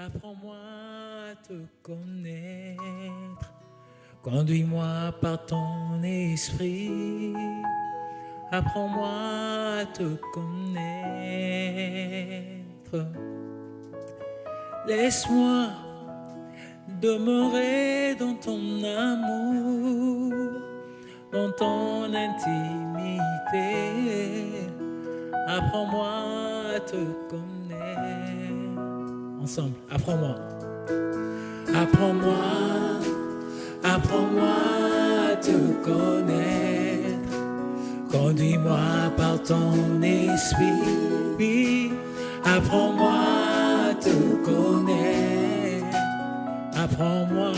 Apprends-moi à te connaître. Conduis-moi par ton esprit. Apprends-moi à te connaître. Laisse-moi demeurer dans ton amour, dans ton intimité. Apprends-moi à te connaître. Apprends-moi. Apprends-moi, apprends-moi à te connaître. Conduis-moi par ton esprit. Apprends-moi à te connaître. Apprends-moi,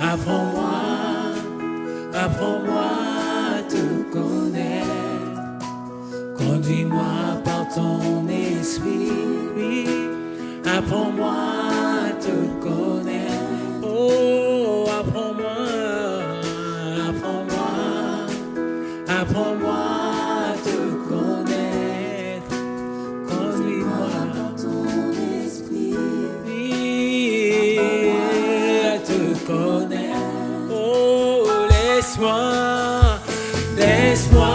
apprends-moi, apprends-moi à te connaître. Conduis-moi par ton esprit. Apprends-moi te connaître. Oh, apprends-moi, apprends-moi, apprends-moi te connaître. Conduis-moi ton esprit. À te connaître. Oh, laisse-moi, laisse-moi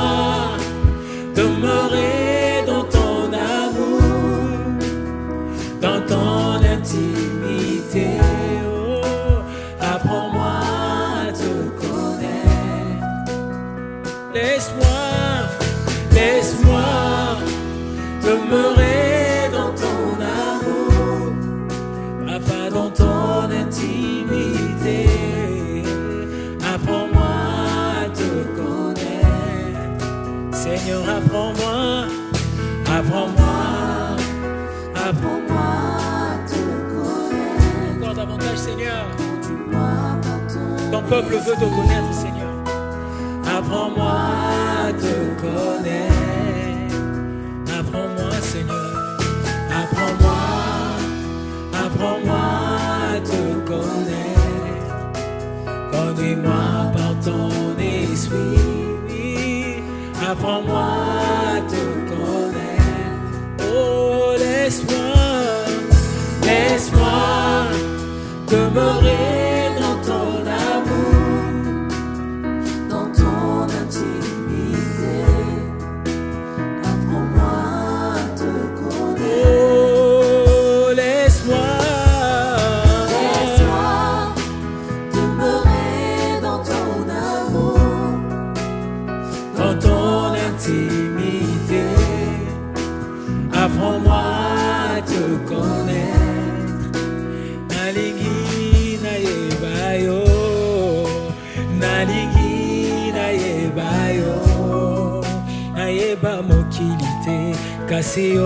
Seigneur, apprends-moi, apprends-moi, apprends-moi te connaître. Encore davantage, Seigneur. Ton peuple veut te connaître, Seigneur. Apprends-moi te connaître. Apprends-moi te connaître. Oh, laisse-moi, laisse-moi demeurer intimité. Apprends-moi à te connaître. Nalingi na yebayo, nalingi na yebayo, nayeba mokili te kasi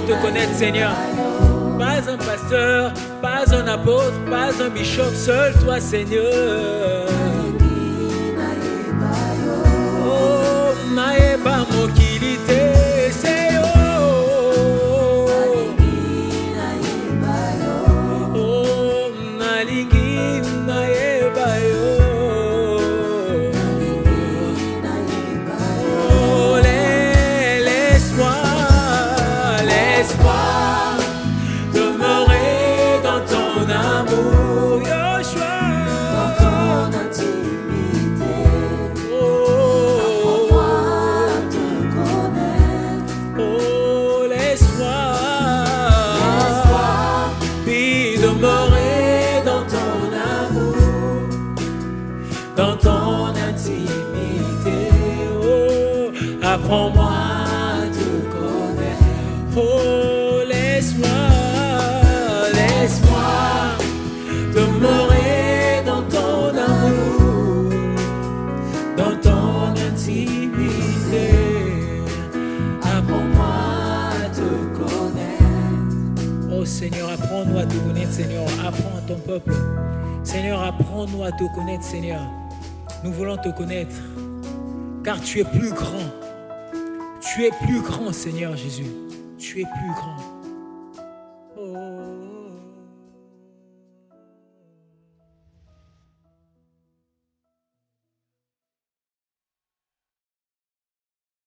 te connaître, Seigneur. Pas un pasteur, pas un apôtre, pas un bishop, seul toi, Seigneur. Oh, dans ton intimité. Oh, apprends-moi à te connaître. Oh, laisse-moi, laisse-moi demeurer dans ton amour, dans ton intimité. Apprends-moi à te connaître. Oh Seigneur, apprends-nous à te connaître, Seigneur. Apprends à ton peuple. Seigneur, apprends-nous à te connaître, Seigneur. Nous voulons te connaître, car tu es plus grand. Tu es plus grand, Seigneur Jésus. Tu es plus grand.